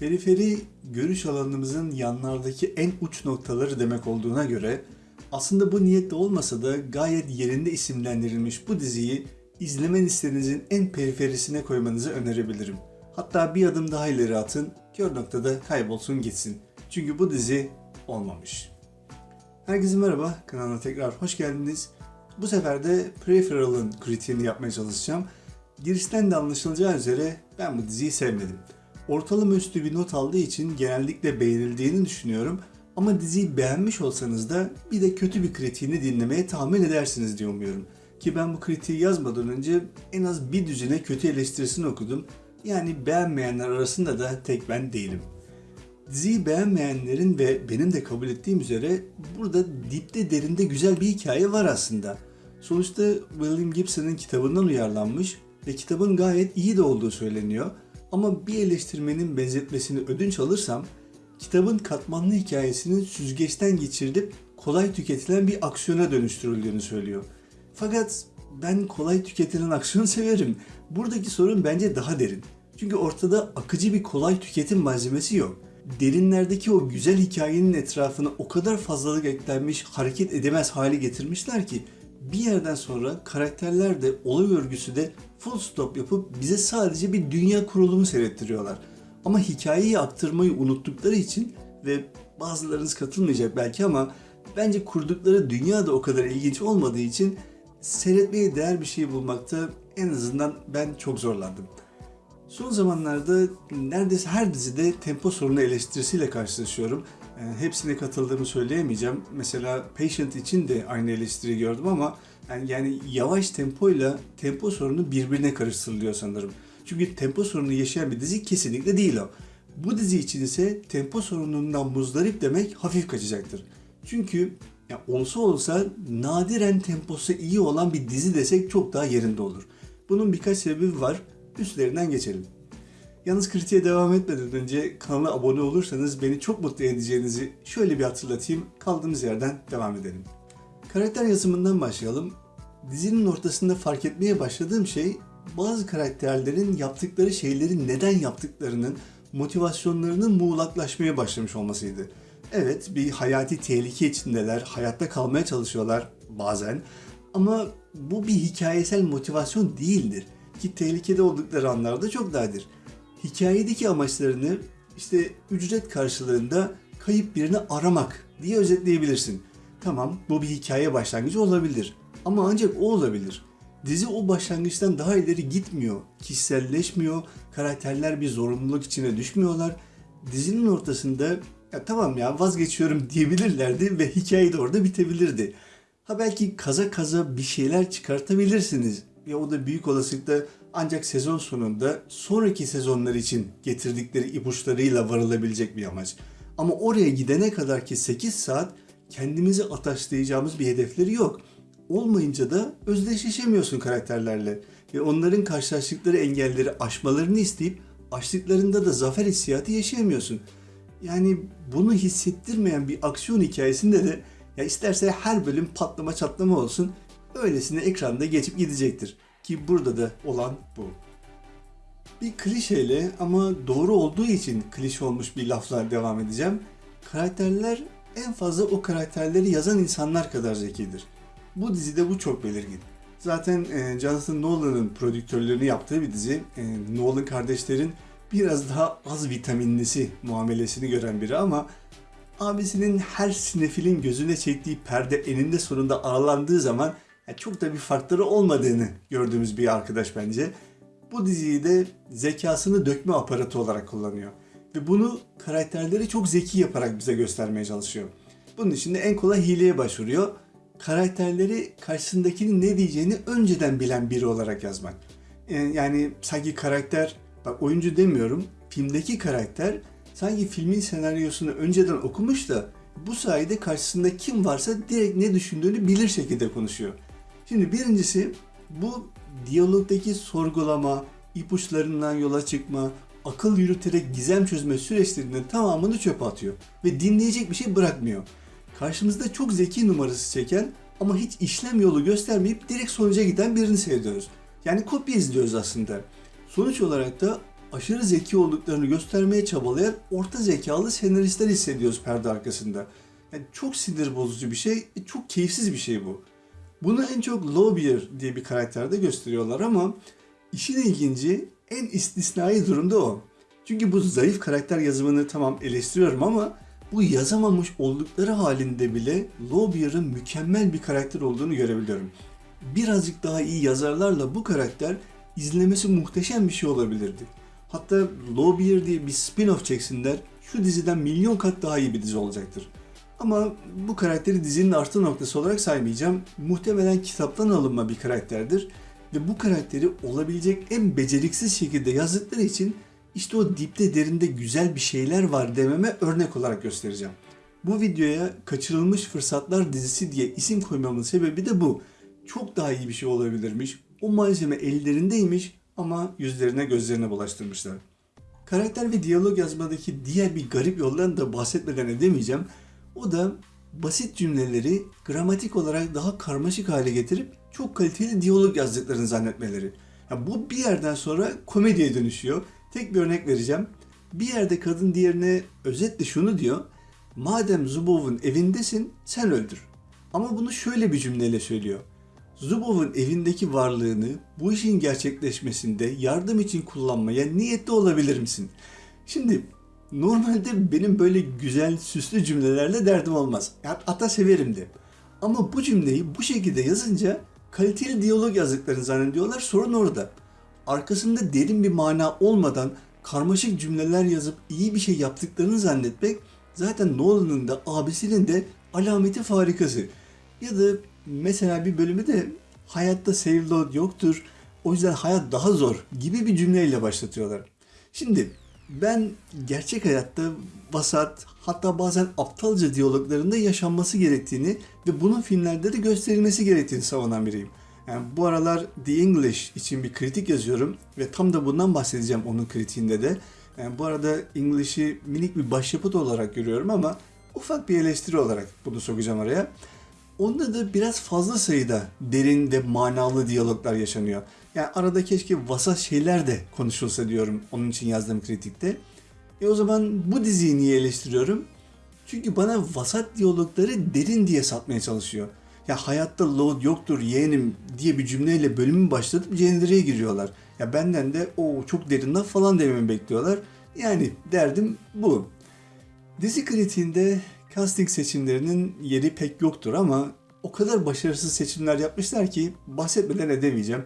Periferi görüş alanımızın yanlardaki en uç noktaları demek olduğuna göre aslında bu niyette olmasa da gayet yerinde isimlendirilmiş bu diziyi izleme listenizin en periferisine koymanızı önerebilirim. Hatta bir adım daha ileri atın, kör noktada kaybolsun gitsin. Çünkü bu dizi olmamış. Herkese merhaba, kanalıma tekrar hoş geldiniz. Bu sefer de Peripheral'ın kritiğini yapmaya çalışacağım. Girişten de anlaşılacağı üzere ben bu diziyi sevmedim. Ortalama üstü bir not aldığı için genellikle beğenildiğini düşünüyorum. Ama diziyi beğenmiş olsanız da bir de kötü bir kritiğini dinlemeye tahammül edersiniz diye umuyorum. Ki ben bu kritiği yazmadan önce en az bir düzine kötü eleştirisini okudum. Yani beğenmeyenler arasında da tek ben değilim. Diziyi beğenmeyenlerin ve benim de kabul ettiğim üzere burada dipte derinde güzel bir hikaye var aslında. Sonuçta William Gibson'ın kitabından uyarlanmış ve kitabın gayet iyi de olduğu söyleniyor. Ama bir eleştirmenin benzetmesini ödünç alırsam kitabın katmanlı hikayesinin süzgeçten geçirilip kolay tüketilen bir aksiyona dönüştürüldüğünü söylüyor. Fakat ben kolay tüketilen aksiyon severim. Buradaki sorun bence daha derin. Çünkü ortada akıcı bir kolay tüketim malzemesi yok. Derinlerdeki o güzel hikayenin etrafına o kadar fazlalık eklenmiş, hareket edemez hale getirmişler ki bir yerden sonra karakterler de olay örgüsü de full stop yapıp bize sadece bir dünya kurulumu seyrettiriyorlar. Ama hikayeyi aktarmayı unuttukları için ve bazılarınız katılmayacak belki ama bence kurdukları dünya da o kadar ilginç olmadığı için seyretmeye değer bir şey bulmakta en azından ben çok zorlandım. Son zamanlarda neredeyse her dizide tempo sorunu eleştirisiyle karşılaşıyorum. Yani hepsine katıldığımı söyleyemeyeceğim. Mesela Patient için de aynı eleştiri gördüm ama yani, yani yavaş tempoyla tempo sorunu birbirine karıştırılıyor sanırım. Çünkü tempo sorunu yaşayan bir dizi kesinlikle değil o. Bu dizi için ise tempo sorunundan muzdarip demek hafif kaçacaktır. Çünkü ya olsa olsa nadiren temposu iyi olan bir dizi desek çok daha yerinde olur. Bunun birkaç sebebi var. Üstlerinden geçelim. Yalnız kritiğe devam etmeden önce kanala abone olursanız beni çok mutlu edeceğinizi şöyle bir hatırlatayım. Kaldığımız yerden devam edelim. Karakter yazımından başlayalım. Dizinin ortasında fark etmeye başladığım şey bazı karakterlerin yaptıkları şeyleri neden yaptıklarının motivasyonlarının muğlaklaşmaya başlamış olmasıydı. Evet bir hayati tehlike içindeler, hayatta kalmaya çalışıyorlar bazen ama bu bir hikayesel motivasyon değildir ki tehlikede oldukları anlarda çok nadir. Hikayedeki amaçlarını işte ücret karşılığında kayıp birini aramak diye özetleyebilirsin. Tamam bu bir hikaye başlangıcı olabilir ama ancak o olabilir. Dizi o başlangıçtan daha ileri gitmiyor, kişiselleşmiyor, karakterler bir zorunluluk içine düşmüyorlar. Dizinin ortasında ya tamam ya vazgeçiyorum diyebilirlerdi ve hikaye de orada bitebilirdi. Ha belki kaza kaza bir şeyler çıkartabilirsiniz ve o da büyük olasılıkla ancak sezon sonunda sonraki sezonlar için getirdikleri ipuçlarıyla varılabilecek bir amaç. Ama oraya gidene kadar ki 8 saat kendimizi ataşlayacağımız bir hedefleri yok. Olmayınca da özdeşleşemiyorsun karakterlerle ve onların karşılaştıkları engelleri aşmalarını isteyip aştıklarında da zafer hissiyatı yaşayamıyorsun. Yani bunu hissettirmeyen bir aksiyon hikayesinde de ya isterse her bölüm patlama çatlama olsun öylesine ekranda geçip gidecektir. Ki burada da olan bu. Bir klişeyle ama doğru olduğu için klişe olmuş bir lafla devam edeceğim. Karakterler en fazla o karakterleri yazan insanlar kadar zekidir. Bu dizide bu çok belirgin. Zaten e, Jonathan Nolan'ın prodüktörlüğünü yaptığı bir dizi. E, Nolan kardeşlerin biraz daha az vitaminlisi muamelesini gören biri ama abisinin her sinefilin gözüne çektiği perde eninde sonunda aralandığı zaman yani çok da bir farkları olmadığını gördüğümüz bir arkadaş bence. Bu diziyi de zekasını dökme aparatı olarak kullanıyor. Ve bunu karakterleri çok zeki yaparak bize göstermeye çalışıyor. Bunun için de en kolay hileye başvuruyor. Karakterleri karşısındakinin ne diyeceğini önceden bilen biri olarak yazmak. Yani sanki karakter, bak oyuncu demiyorum, filmdeki karakter sanki filmin senaryosunu önceden okumuş da bu sayede karşısında kim varsa direkt ne düşündüğünü bilir şekilde konuşuyor. Şimdi birincisi bu diyalogdaki sorgulama, ipuçlarından yola çıkma, akıl yürüterek gizem çözme süreçlerinin tamamını çöpe atıyor ve dinleyecek bir şey bırakmıyor. Karşımızda çok zeki numarası çeken ama hiç işlem yolu göstermeyip direkt sonuca giden birini seyrediyoruz. Yani kopya izliyoruz aslında. Sonuç olarak da aşırı zeki olduklarını göstermeye çabalayan orta zekalı senaristler hissediyoruz perde arkasında. Yani çok sinir bozucu bir şey, e, çok keyifsiz bir şey bu. Bunu en çok Lawbeer diye bir karakterde gösteriyorlar ama işin ilginci en istisnai durumda o. Çünkü bu zayıf karakter yazımını tamam eleştiriyorum ama bu yazamamış oldukları halinde bile Lawbeer'ın mükemmel bir karakter olduğunu görebiliyorum. Birazcık daha iyi yazarlarla bu karakter izlemesi muhteşem bir şey olabilirdi. Hatta Lawbeer diye bir spin-off çeksinler şu diziden milyon kat daha iyi bir dizi olacaktır. Ama bu karakteri dizinin artı noktası olarak saymayacağım. Muhtemelen kitaptan alınma bir karakterdir. Ve bu karakteri olabilecek en beceriksiz şekilde yazdıkları için işte o dipte derinde güzel bir şeyler var dememe örnek olarak göstereceğim. Bu videoya Kaçırılmış Fırsatlar dizisi diye isim koymamın sebebi de bu. Çok daha iyi bir şey olabilirmiş. O malzeme ellerindeymiş ama yüzlerine gözlerine bulaştırmışlar. Karakter ve diyalog yazmadaki diğer bir garip yoldan da bahsetmeden edemeyeceğim. O da basit cümleleri gramatik olarak daha karmaşık hale getirip çok kaliteli diyalog yazdıklarını zannetmeleri. Ya bu bir yerden sonra komediye dönüşüyor. Tek bir örnek vereceğim. Bir yerde kadın diğerine özetle şunu diyor. Madem Zubov'un evindesin sen öldür. Ama bunu şöyle bir cümleyle söylüyor. Zubov'un evindeki varlığını bu işin gerçekleşmesinde yardım için kullanmaya niyetli olabilir misin? Şimdi normalde benim böyle güzel süslü cümlelerle derdim olmaz. Hatta severim de. Ama bu cümleyi bu şekilde yazınca kaliteli diyalog yazdıklarını zannediyorlar. Sorun orada. Arkasında derin bir mana olmadan karmaşık cümleler yazıp iyi bir şey yaptıklarını zannetmek zaten Nolan'ın da abisinin de alameti farikası. Ya da mesela bir bölümü de hayatta save load yoktur. O yüzden hayat daha zor gibi bir cümleyle başlatıyorlar. Şimdi ben gerçek hayatta vasat hatta bazen aptalca diyaloglarında yaşanması gerektiğini ve bunun filmlerde de gösterilmesi gerektiğini savunan biriyim. Yani bu aralar The English için bir kritik yazıyorum ve tam da bundan bahsedeceğim onun kritiğinde de. Yani bu arada English'i minik bir başyapıt olarak görüyorum ama ufak bir eleştiri olarak bunu sokacağım araya. Onda da biraz fazla sayıda derin ve manalı diyaloglar yaşanıyor. Yani arada keşke vasat şeyler de konuşulsa diyorum onun için yazdığım kritikte. E o zaman bu diziyi niye eleştiriyorum? Çünkü bana vasat diyalogları derin diye satmaya çalışıyor. Ya hayatta load yoktur yeğenim diye bir cümleyle bölümü başlatıp cendereye giriyorlar. Ya benden de o çok derin laf falan dememi bekliyorlar. Yani derdim bu. Dizi kritiğinde casting seçimlerinin yeri pek yoktur ama o kadar başarısız seçimler yapmışlar ki bahsetmeden edemeyeceğim.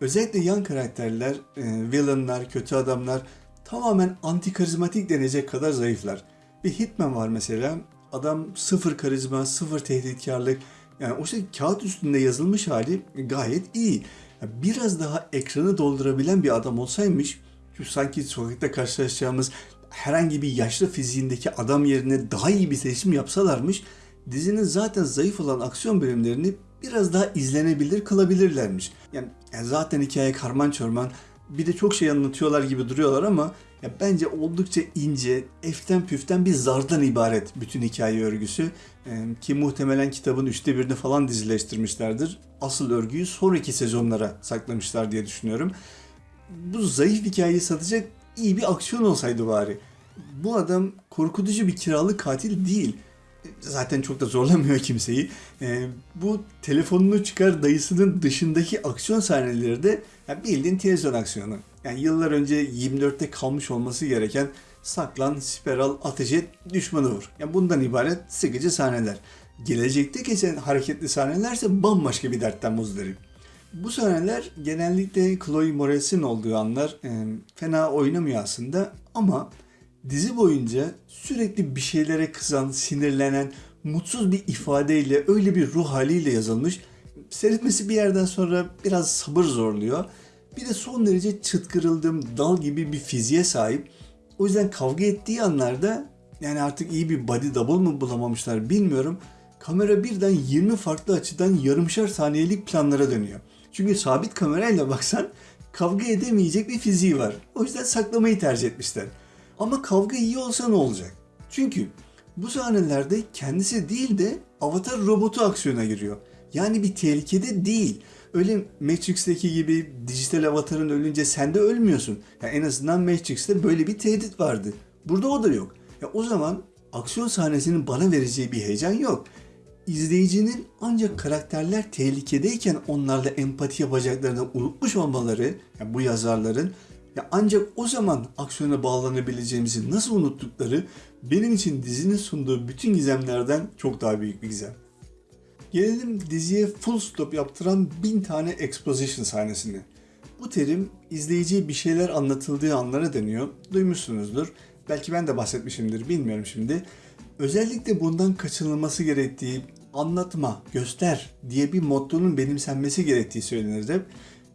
Özellikle yan karakterler, e, villainlar, kötü adamlar tamamen anti karizmatik denecek kadar zayıflar. Bir Hitman var mesela. Adam sıfır karizma, sıfır tehditkarlık. Yani o şey kağıt üstünde yazılmış hali gayet iyi. Biraz daha ekranı doldurabilen bir adam olsaymış, şu sanki sokakta karşılaşacağımız herhangi bir yaşlı fiziğindeki adam yerine daha iyi bir seçim yapsalarmış, dizinin zaten zayıf olan aksiyon bölümlerini biraz daha izlenebilir kılabilirlermiş. Yani, yani zaten hikaye karman çorman bir de çok şey anlatıyorlar gibi duruyorlar ama ya bence oldukça ince, eften püften bir zardan ibaret bütün hikaye örgüsü. Ee, ki muhtemelen kitabın üçte birini falan dizileştirmişlerdir. Asıl örgüyü sonraki sezonlara saklamışlar diye düşünüyorum. Bu zayıf hikayeyi satacak iyi bir aksiyon olsaydı bari. Bu adam korkutucu bir kiralık katil değil zaten çok da zorlamıyor kimseyi. E, bu telefonunu çıkar dayısının dışındaki aksiyon sahneleri de yani bildiğin televizyon aksiyonu. Yani yıllar önce 24'te kalmış olması gereken saklan, spiral, ateş et, düşmanı vur. Yani bundan ibaret sıkıcı sahneler. Gelecekte geçen hareketli sahnelerse bambaşka bir dertten muzdarip. Bu sahneler genellikle Chloe Moretz'in olduğu anlar e, fena oynamıyor aslında ama dizi boyunca sürekli bir şeylere kızan, sinirlenen, mutsuz bir ifadeyle, öyle bir ruh haliyle yazılmış. Seyretmesi bir yerden sonra biraz sabır zorluyor. Bir de son derece çıtkırıldığım dal gibi bir fiziğe sahip. O yüzden kavga ettiği anlarda yani artık iyi bir body double mı bulamamışlar bilmiyorum. Kamera birden 20 farklı açıdan yarımşar saniyelik planlara dönüyor. Çünkü sabit kamerayla baksan kavga edemeyecek bir fiziği var. O yüzden saklamayı tercih etmişler. Ama kavga iyi olsa ne olacak? Çünkü bu sahnelerde kendisi değil de avatar robotu aksiyona giriyor. Yani bir tehlikede değil. Öyle Matrix'teki gibi dijital avatarın ölünce sen de ölmüyorsun. Ya en azından Matrix'te böyle bir tehdit vardı. Burada o da yok. Ya o zaman aksiyon sahnesinin bana vereceği bir heyecan yok. İzleyicinin ancak karakterler tehlikedeyken onlarla empati yapacaklarını unutmuş olmaları, yani bu yazarların ya ancak o zaman aksiyona bağlanabileceğimizi nasıl unuttukları benim için dizinin sunduğu bütün gizemlerden çok daha büyük bir gizem. Gelelim diziye full stop yaptıran bin tane exposition sahnesine. Bu terim izleyiciye bir şeyler anlatıldığı anlara deniyor. Duymuşsunuzdur. Belki ben de bahsetmişimdir bilmiyorum şimdi. Özellikle bundan kaçınılması gerektiği anlatma, göster diye bir mottonun benimsenmesi gerektiği söylenir.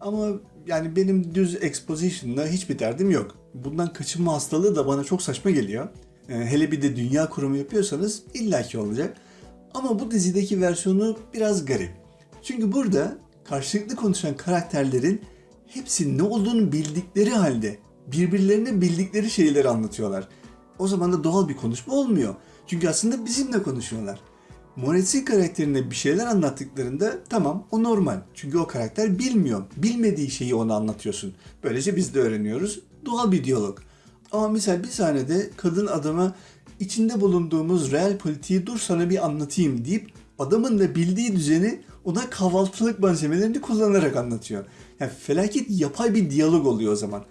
Ama yani benim düz exposition'la hiçbir derdim yok. Bundan kaçınma hastalığı da bana çok saçma geliyor. Ee, hele bir de dünya kurumu yapıyorsanız illaki olacak. Ama bu dizideki versiyonu biraz garip. Çünkü burada karşılıklı konuşan karakterlerin hepsi ne olduğunu bildikleri halde birbirlerine bildikleri şeyleri anlatıyorlar. O zaman da doğal bir konuşma olmuyor. Çünkü aslında bizimle konuşuyorlar. Moretsi karakterine bir şeyler anlattıklarında tamam o normal. Çünkü o karakter bilmiyor. Bilmediği şeyi ona anlatıyorsun. Böylece biz de öğreniyoruz. Doğal bir diyalog. Ama misal bir sahnede kadın adama içinde bulunduğumuz real politiği dur sana bir anlatayım deyip adamın da bildiği düzeni ona kahvaltılık malzemelerini kullanarak anlatıyor. Yani felaket yapay bir diyalog oluyor o zaman.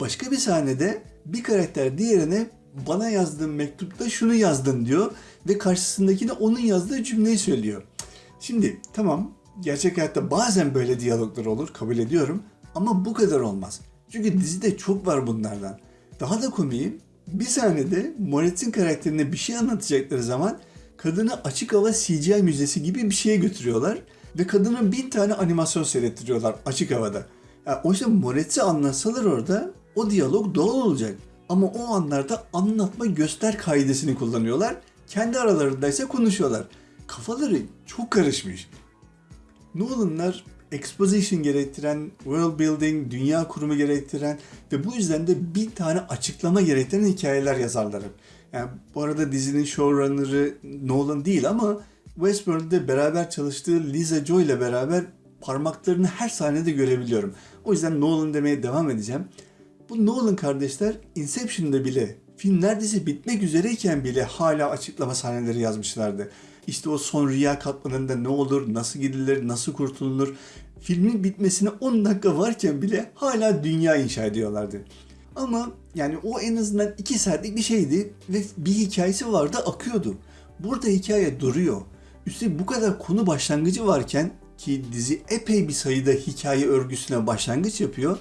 Başka bir sahnede bir karakter diğerine bana yazdığın mektupta şunu yazdın diyor ve karşısındaki de onun yazdığı cümleyi söylüyor. Şimdi tamam gerçek hayatta bazen böyle diyaloglar olur kabul ediyorum ama bu kadar olmaz. Çünkü dizide çok var bunlardan. Daha da komiği bir sahnede Moret'in karakterine bir şey anlatacakları zaman kadını açık hava CGI müzesi gibi bir şeye götürüyorlar ve kadına bin tane animasyon seyrettiriyorlar açık havada. Yani oysa Moret'i anlatsalar orada o diyalog doğal olacak. Ama o anlarda anlatma göster kaidesini kullanıyorlar. Kendi aralarında ise konuşuyorlar. Kafaları çok karışmış. Nolan'lar exposition gerektiren, world building, dünya kurumu gerektiren ve bu yüzden de bir tane açıklama gerektiren hikayeler yazarlar. Yani bu arada dizinin showrunner'ı Nolan değil ama Westworld'de beraber çalıştığı Lisa Joy ile beraber parmaklarını her sahnede görebiliyorum. O yüzden Nolan demeye devam edeceğim. Bu Nolan kardeşler Inception'da bile film neredeyse bitmek üzereyken bile hala açıklama sahneleri yazmışlardı. İşte o son rüya katmanında ne olur, nasıl gidilir, nasıl kurtulunur. Filmin bitmesine 10 dakika varken bile hala dünya inşa ediyorlardı. Ama yani o en azından 2 saatlik bir şeydi ve bir hikayesi vardı akıyordu. Burada hikaye duruyor. Üstelik bu kadar konu başlangıcı varken ki dizi epey bir sayıda hikaye örgüsüne başlangıç yapıyor.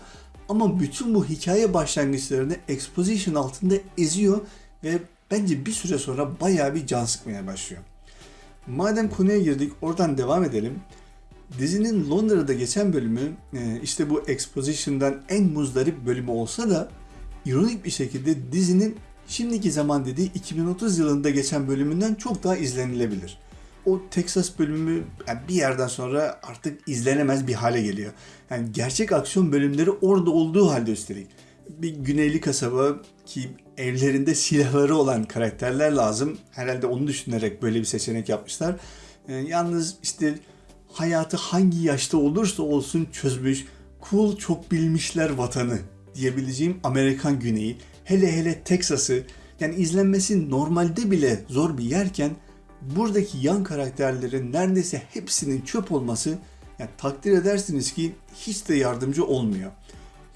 Ama bütün bu hikaye başlangıçlarını exposition altında eziyor ve bence bir süre sonra bayağı bir can sıkmaya başlıyor. Madem konuya girdik oradan devam edelim. Dizinin Londra'da geçen bölümü e, işte bu exposition'dan en muzdarip bölümü olsa da ironik bir şekilde dizinin şimdiki zaman dediği 2030 yılında geçen bölümünden çok daha izlenilebilir. O Texas bölümü yani bir yerden sonra artık izlenemez bir hale geliyor. Yani gerçek aksiyon bölümleri orada olduğu halde üstelik. Bir güneyli kasaba ki evlerinde silahları olan karakterler lazım. Herhalde onu düşünerek böyle bir seçenek yapmışlar. Ee, yalnız işte hayatı hangi yaşta olursa olsun çözmüş, cool çok bilmişler vatanı diyebileceğim Amerikan güneyi, hele hele Texas'ı yani izlenmesi normalde bile zor bir yerken buradaki yan karakterlerin neredeyse hepsinin çöp olması yani takdir edersiniz ki hiç de yardımcı olmuyor.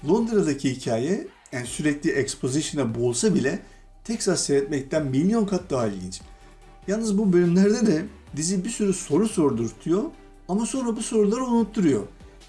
Londra'daki hikaye yani sürekli exposition'a boğulsa bile Texas seyretmekten milyon kat daha ilginç. Yalnız bu bölümlerde de dizi bir sürü soru sordurtuyor ama sonra bu soruları unutturuyor.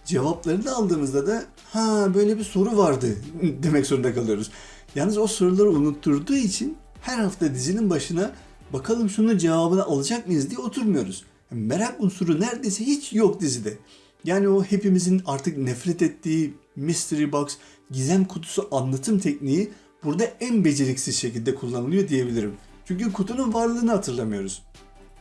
Cevaplarını aldığımızda da ha böyle bir soru vardı demek zorunda kalıyoruz. Yalnız o soruları unutturduğu için her hafta dizinin başına bakalım şunun cevabını alacak mıyız diye oturmuyoruz. Merak unsuru neredeyse hiç yok dizide. Yani o hepimizin artık nefret ettiği mystery box, gizem kutusu anlatım tekniği burada en beceriksiz şekilde kullanılıyor diyebilirim. Çünkü kutunun varlığını hatırlamıyoruz.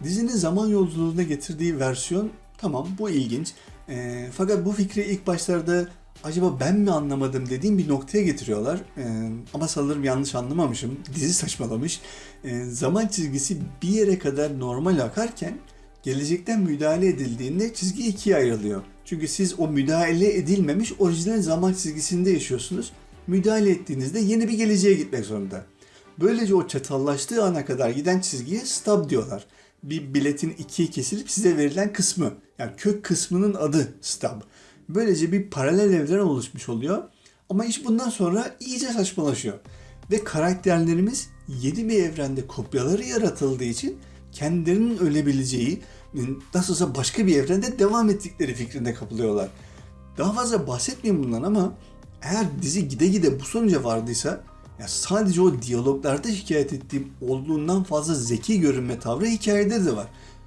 Dizinin zaman yolculuğuna getirdiği versiyon tamam bu ilginç. E, fakat bu fikri ilk başlarda acaba ben mi anlamadım dediğim bir noktaya getiriyorlar. E, ama sanırım yanlış anlamamışım. Dizi saçmalamış. E, zaman çizgisi bir yere kadar normal akarken gelecekten müdahale edildiğinde çizgi ikiye ayrılıyor. Çünkü siz o müdahale edilmemiş orijinal zaman çizgisinde yaşıyorsunuz. Müdahale ettiğinizde yeni bir geleceğe gitmek zorunda. Böylece o çatallaştığı ana kadar giden çizgiye stub diyorlar. Bir biletin ikiye kesilip size verilen kısmı. Yani kök kısmının adı stub. Böylece bir paralel evren oluşmuş oluyor. Ama iş bundan sonra iyice saçmalaşıyor. Ve karakterlerimiz yeni bir evrende kopyaları yaratıldığı için kendilerinin ölebileceği, nasılsa başka bir evrende devam ettikleri fikrinde kapılıyorlar. Daha fazla bahsetmeyeyim bundan ama eğer dizi gide gide bu sonuca vardıysa ya sadece o diyaloglarda şikayet ettiğim olduğundan fazla zeki görünme tavrı hikayede de var.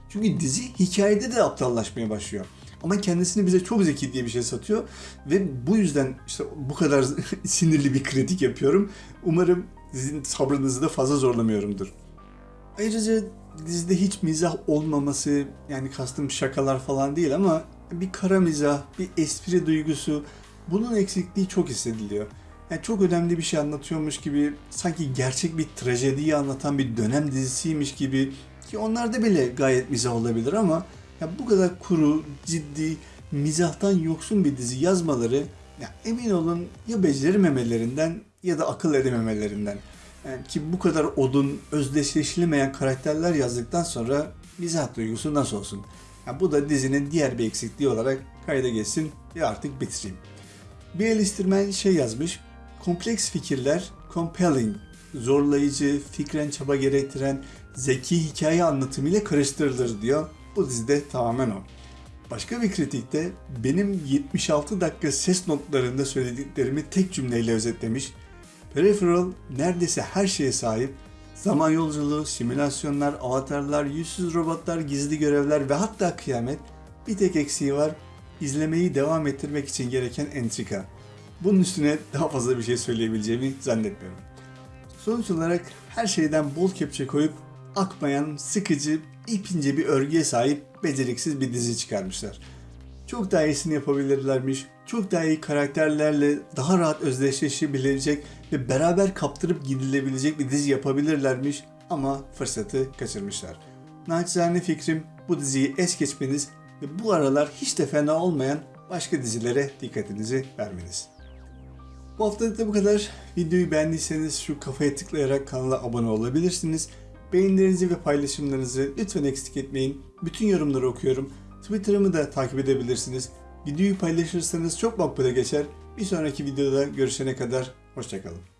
Çünkü dizi hikayede de aptallaşmaya başlıyor. Ama kendisini bize çok zeki diye bir şey satıyor ve bu yüzden işte bu kadar sinirli bir kritik yapıyorum. Umarım sizin sabrınızı da fazla zorlamıyorumdur. Ayrıca dizide hiç mizah olmaması yani kastım şakalar falan değil ama bir kara mizah, bir espri duygusu bunun eksikliği çok hissediliyor. Yani çok önemli bir şey anlatıyormuş gibi sanki gerçek bir trajediyi anlatan bir dönem dizisiymiş gibi ki onlarda bile gayet mizah olabilir ama ya bu kadar kuru, ciddi, mizahtan yoksun bir dizi yazmaları ya emin olun ya becerimemelerinden ya da akıl edememelerinden. Yani ki bu kadar odun, özdeşleşilemeyen karakterler yazdıktan sonra mizah duygusu nasıl olsun? Ya bu da dizinin diğer bir eksikliği olarak kayda geçsin ve artık bitireyim. Bir eleştirmen şey yazmış, kompleks fikirler compelling, zorlayıcı, fikren çaba gerektiren, zeki hikaye anlatımıyla karıştırılır diyor. Bu dizide tamamen o. Başka bir kritikte benim 76 dakika ses notlarında söylediklerimi tek cümleyle özetlemiş. Peripheral neredeyse her şeye sahip. Zaman yolculuğu, simülasyonlar, avatarlar, yüzsüz robotlar, gizli görevler ve hatta kıyamet bir tek eksiği var. İzlemeyi devam ettirmek için gereken entrika. Bunun üstüne daha fazla bir şey söyleyebileceğimi zannetmiyorum. Sonuç olarak her şeyden bol kepçe koyup akmayan, sıkıcı, ipince bir örgüye sahip beceriksiz bir dizi çıkarmışlar. Çok daha iyisini yapabilirlermiş. Çok daha iyi karakterlerle daha rahat özdeşleşebilecek ve beraber kaptırıp gidilebilecek bir dizi yapabilirlermiş ama fırsatı kaçırmışlar. Naçizane fikrim bu diziyi es geçmeniz ve bu aralar hiç de fena olmayan başka dizilere dikkatinizi vermeniz. Bu haftalık da bu kadar. Videoyu beğendiyseniz şu kafaya tıklayarak kanala abone olabilirsiniz. Beğenilerinizi ve paylaşımlarınızı lütfen eksik etmeyin. Bütün yorumları okuyorum. Twitter'ımı da takip edebilirsiniz. Videoyu paylaşırsanız çok makbule geçer. Bir sonraki videoda görüşene kadar hoşçakalın.